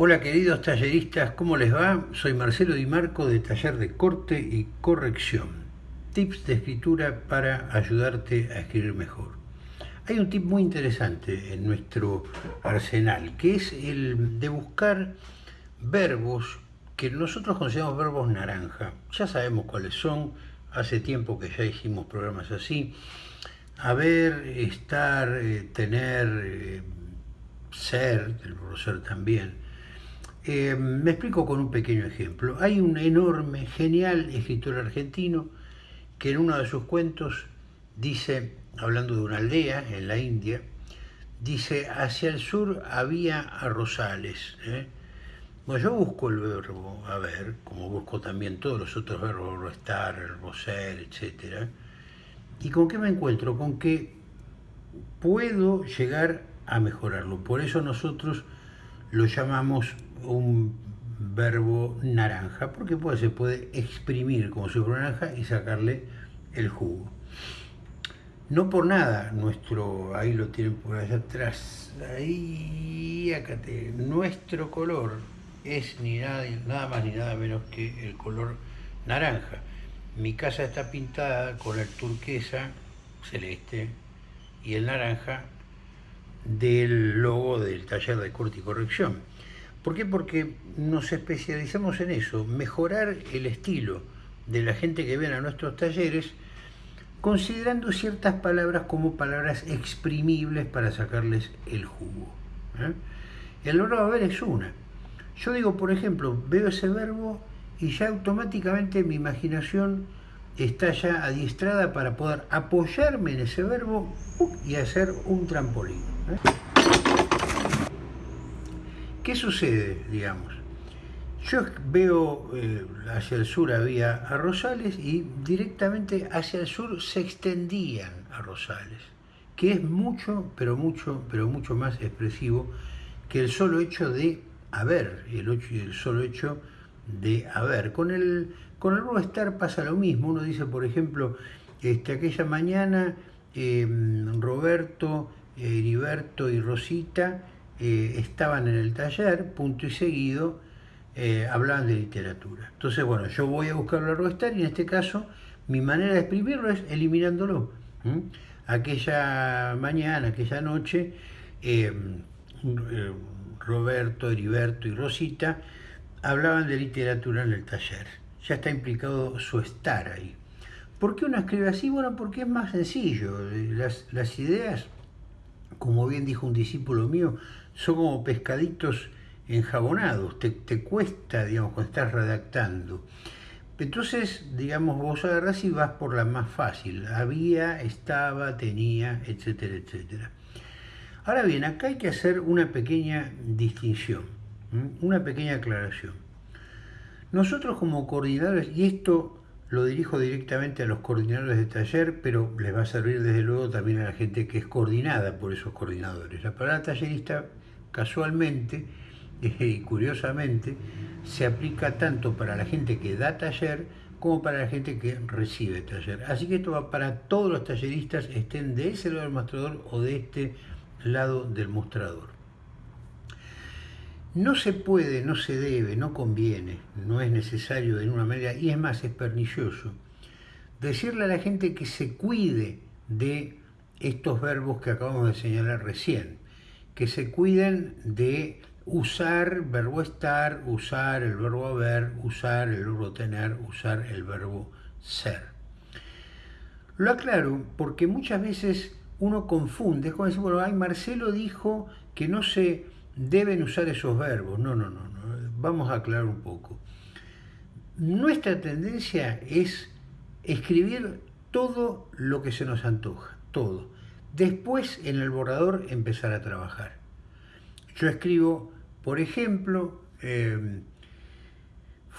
Hola queridos talleristas, ¿cómo les va? Soy Marcelo Di Marco de Taller de Corte y Corrección. Tips de escritura para ayudarte a escribir mejor. Hay un tip muy interesante en nuestro arsenal, que es el de buscar verbos que nosotros consideramos verbos naranja. Ya sabemos cuáles son, hace tiempo que ya hicimos programas así. Haber, estar, eh, tener, eh, ser, el ser también eh, me explico con un pequeño ejemplo. Hay un enorme, genial escritor argentino que en uno de sus cuentos dice, hablando de una aldea en la India, dice, hacia el sur había arrozales. ¿eh? Bueno, yo busco el verbo haber, como busco también todos los otros verbos, estar, ser, etc. ¿Y con qué me encuentro? Con que puedo llegar a mejorarlo. Por eso nosotros lo llamamos un verbo naranja, porque pues, se puede exprimir como fuera naranja y sacarle el jugo. No por nada, nuestro, ahí lo tienen por allá atrás, ahí, acá te, nuestro color es ni nada, nada más ni nada menos que el color naranja. Mi casa está pintada con el turquesa celeste y el naranja del logo del taller de corte y corrección. ¿Por qué? Porque nos especializamos en eso, mejorar el estilo de la gente que viene a nuestros talleres, considerando ciertas palabras como palabras exprimibles para sacarles el jugo. ¿eh? El verbo haber es una. Yo digo, por ejemplo, veo ese verbo y ya automáticamente mi imaginación está ya adiestrada para poder apoyarme en ese verbo y hacer un trampolín. ¿eh? ¿Qué sucede, digamos? Yo veo eh, hacia el sur había arrozales y directamente hacia el sur se extendían arrozales, que es mucho, pero mucho, pero mucho más expresivo que el solo hecho de haber, el solo hecho de haber. Con el, con el estar pasa lo mismo. Uno dice, por ejemplo, este, aquella mañana em, Roberto, Heriberto y Rosita eh, estaban en el taller, punto y seguido, eh, hablaban de literatura. Entonces, bueno, yo voy a buscar el verbo estar y en este caso mi manera de escribirlo es eliminándolo. Aquella mañana, aquella noche, em, eh, Roberto, Heriberto y Rosita hablaban de literatura en el taller. Ya está implicado su estar ahí. ¿Por qué uno escribe así? Bueno, porque es más sencillo. Las, ideas, como bien dijo un discípulo mío, son como pescaditos enjabonados. Te, cuesta, digamos, cuando estás redactando. Entonces, digamos, vos agarrás y vas por la más fácil. Había, estaba, tenía, etcétera, etcétera. Ahora bien, acá hay que hacer una pequeña distinción. Una pequeña aclaración. Nosotros como coordinadores, y esto lo dirijo directamente a los coordinadores de taller, pero les va a servir desde luego también a la gente que es coordinada por esos coordinadores. La palabra tallerista casualmente y curiosamente se aplica tanto para la gente que da taller como para la gente que recibe taller. Así que esto va para todos los talleristas, estén de ese lado del mostrador o de este lado del mostrador. No se puede, no se debe, no conviene, no es necesario en una manera, y es más, es pernicioso, decirle a la gente que se cuide de estos verbos que acabamos de señalar recién, que se cuiden de usar verbo estar, usar el verbo haber, usar el verbo tener, usar el verbo ser. Lo aclaro porque muchas veces uno confunde, es como decir, bueno, ay, Marcelo dijo que no se deben usar esos verbos. No, no, no. Vamos a aclarar un poco. Nuestra tendencia es escribir todo lo que se nos antoja, todo. Después en el borrador empezar a trabajar. Yo escribo, por ejemplo, eh,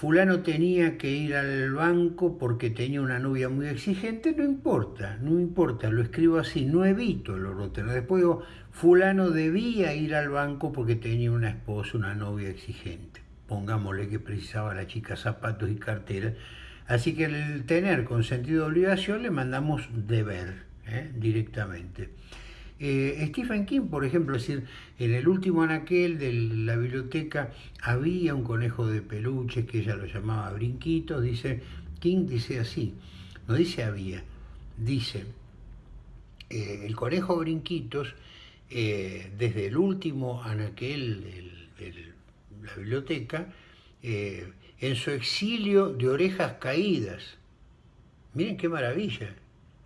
fulano tenía que ir al banco porque tenía una novia muy exigente, no importa, no importa, lo escribo así, no evito los roteros. Después digo, fulano debía ir al banco porque tenía una esposa, una novia exigente. Pongámosle que precisaba la chica zapatos y cartera. Así que el tener con sentido de obligación le mandamos deber ¿eh? directamente. Eh, Stephen King, por ejemplo, es en el último anaquel de la biblioteca había un conejo de peluche que ella lo llamaba Brinquitos, dice, King dice así, no dice había, dice, eh, el conejo Brinquitos, eh, desde el último anaquel de la biblioteca, en su exilio de orejas caídas, miren qué maravilla,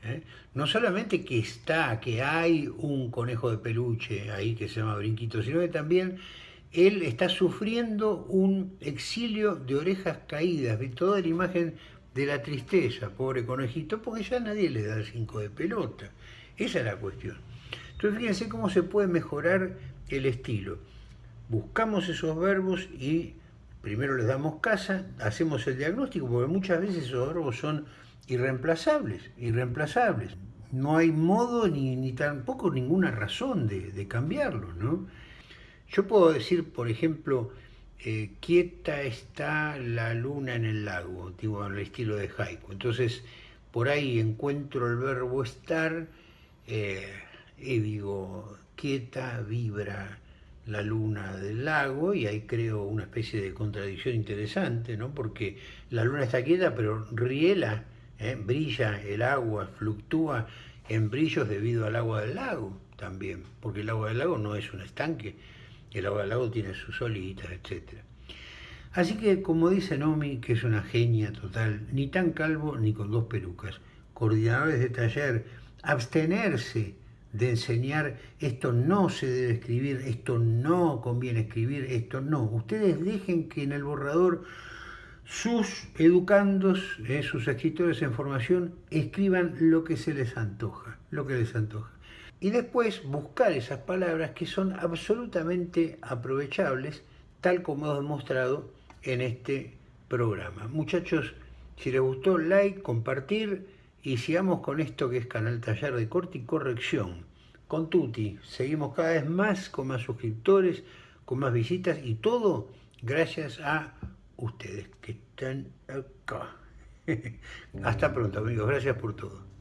¿eh? No solamente que está, que hay un conejo de peluche ahí que se llama Brinquito, sino que también él está sufriendo un exilio de orejas caídas, de toda la imagen de la tristeza, pobre conejito, porque ya nadie le da el cinco de pelota. Esa es la cuestión. Entonces fíjense cómo se puede mejorar el estilo. Buscamos esos verbos y primero les damos casa, hacemos el diagnóstico, porque muchas veces esos verbos son irreemplazables, irreemplazables. No hay modo ni, tampoco ninguna razón de, de cambiarlos, ¿no? Yo puedo decir, por ejemplo, eh, quieta está la luna en el lago, digo, al estilo de haiku. Entonces, por ahí encuentro el verbo estar eh, y digo, quieta, vibra la luna del lago y ahí creo una especie de contradicción interesante, ¿no? Porque la luna está quieta, pero riela ¿eh? brilla el agua, fluctúa en brillos debido al agua del lago también, porque el agua del lago no es un estanque, el agua del lago tiene sus olitas, etc. Así que, como dice Nomi, que es una genia total, ni tan calvo ni con dos pelucas, coordinadores de taller, abstenerse de enseñar esto no se debe escribir, esto no conviene escribir, esto no. Ustedes dejen que en el borrador sus educandos, eh, sus escritores en formación, escriban lo que se les antoja, lo que les antoja. Y después buscar esas palabras que son absolutamente aprovechables, tal como hemos demostrado en este programa. Muchachos, si les gustó, like, compartir y sigamos con esto que es Canal Taller de Corte y Corrección. Con Tuti, seguimos cada vez más, con más suscriptores, con más visitas y todo gracias a ustedes que están acá. Hasta pronto amigos, gracias por todo.